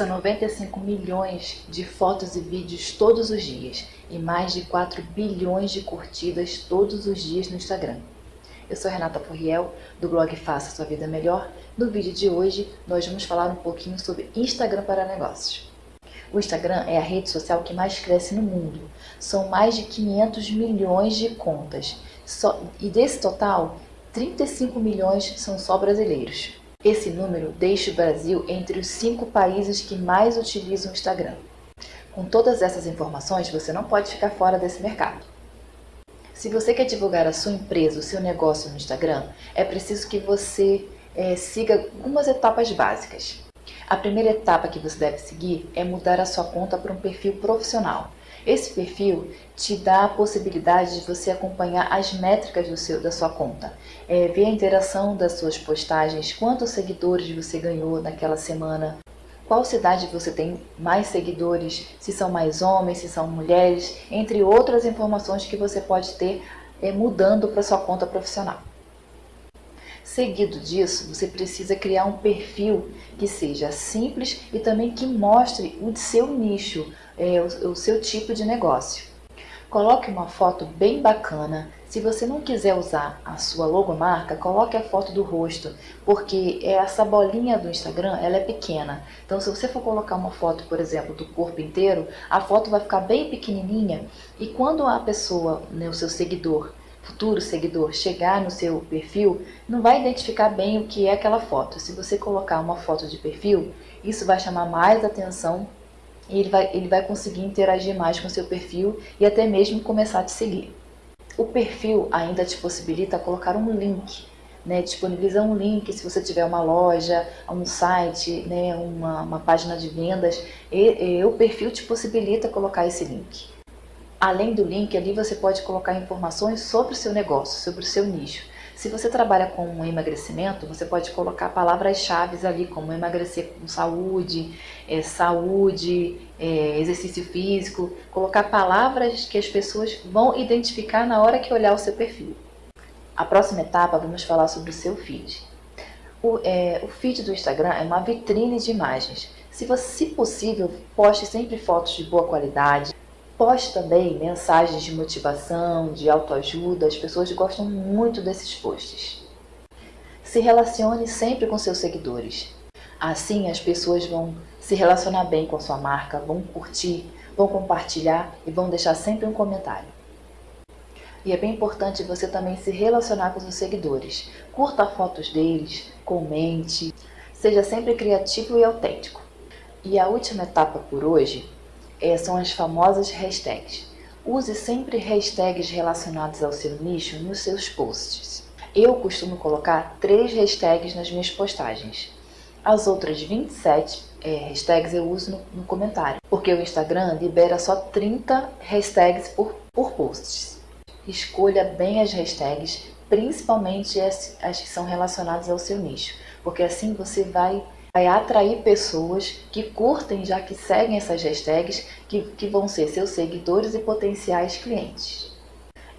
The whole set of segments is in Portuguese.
São 95 milhões de fotos e vídeos todos os dias e mais de 4 bilhões de curtidas todos os dias no Instagram. Eu sou Renata Furriel, do blog Faça Sua Vida Melhor. No vídeo de hoje, nós vamos falar um pouquinho sobre Instagram para negócios. O Instagram é a rede social que mais cresce no mundo. São mais de 500 milhões de contas. E desse total, 35 milhões são só brasileiros. Esse número deixa o Brasil entre os cinco países que mais utilizam o Instagram. Com todas essas informações, você não pode ficar fora desse mercado. Se você quer divulgar a sua empresa, o seu negócio no Instagram, é preciso que você é, siga algumas etapas básicas. A primeira etapa que você deve seguir é mudar a sua conta para um perfil profissional. Esse perfil te dá a possibilidade de você acompanhar as métricas do seu, da sua conta, é, ver a interação das suas postagens, quantos seguidores você ganhou naquela semana, qual cidade você tem mais seguidores, se são mais homens, se são mulheres, entre outras informações que você pode ter é, mudando para sua conta profissional. Seguido disso, você precisa criar um perfil que seja simples e também que mostre o seu nicho, é, o, o seu tipo de negócio. Coloque uma foto bem bacana. Se você não quiser usar a sua logomarca, coloque a foto do rosto, porque essa bolinha do Instagram ela é pequena. Então, se você for colocar uma foto, por exemplo, do corpo inteiro, a foto vai ficar bem pequenininha e quando a pessoa, né, o seu seguidor, futuro seguidor chegar no seu perfil, não vai identificar bem o que é aquela foto. Se você colocar uma foto de perfil, isso vai chamar mais atenção e ele vai, ele vai conseguir interagir mais com o seu perfil e até mesmo começar a te seguir. O perfil ainda te possibilita colocar um link, né, disponibiliza um link se você tiver uma loja, um site, né, uma, uma página de vendas, e, e o perfil te possibilita colocar esse link. Além do link, ali você pode colocar informações sobre o seu negócio, sobre o seu nicho. Se você trabalha com um emagrecimento, você pode colocar palavras-chave ali, como emagrecer com saúde, é, saúde, é, exercício físico, colocar palavras que as pessoas vão identificar na hora que olhar o seu perfil. A próxima etapa, vamos falar sobre o seu feed. O, é, o feed do Instagram é uma vitrine de imagens. Se, você, se possível, poste sempre fotos de boa qualidade, Poste também mensagens de motivação, de autoajuda, as pessoas gostam muito desses posts. Se relacione sempre com seus seguidores. Assim as pessoas vão se relacionar bem com a sua marca, vão curtir, vão compartilhar e vão deixar sempre um comentário. E é bem importante você também se relacionar com seus seguidores. Curta fotos deles, comente, seja sempre criativo e autêntico. E a última etapa por hoje é, são as famosas hashtags. Use sempre hashtags relacionados ao seu nicho nos seus posts. Eu costumo colocar três hashtags nas minhas postagens. As outras 27 é, hashtags eu uso no, no, comentário, porque o Instagram libera só 30 hashtags por, por posts. Escolha bem as hashtags, principalmente as, as que são relacionadas ao seu nicho, porque assim você vai vai atrair pessoas que curtem, já que seguem essas hashtags, que, que vão ser seus seguidores e potenciais clientes.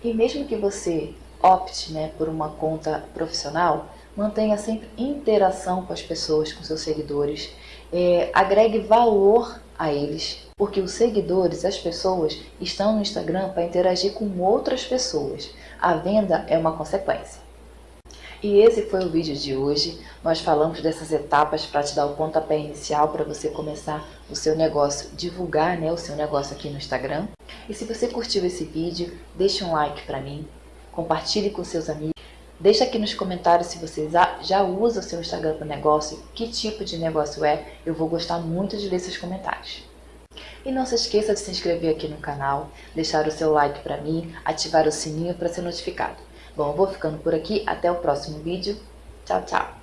E mesmo que você opte né, por uma conta profissional, mantenha sempre interação com as pessoas, com seus seguidores, é, agregue valor a eles, porque os seguidores, as pessoas, estão no Instagram para interagir com outras pessoas. A venda é uma consequência. E esse foi o vídeo de hoje. Nós falamos dessas etapas para te dar o pontapé inicial para você começar o seu negócio, divulgar né, o seu negócio aqui no Instagram. E se você curtiu esse vídeo, deixe um like para mim, compartilhe com seus amigos. Deixe aqui nos comentários se você já usa o seu Instagram para negócio, que tipo de negócio é, eu vou gostar muito de ler seus comentários. E não se esqueça de se inscrever aqui no canal, deixar o seu like para mim, ativar o sininho para ser notificado. Bom, vou ficando por aqui. Até o próximo vídeo. Tchau, tchau.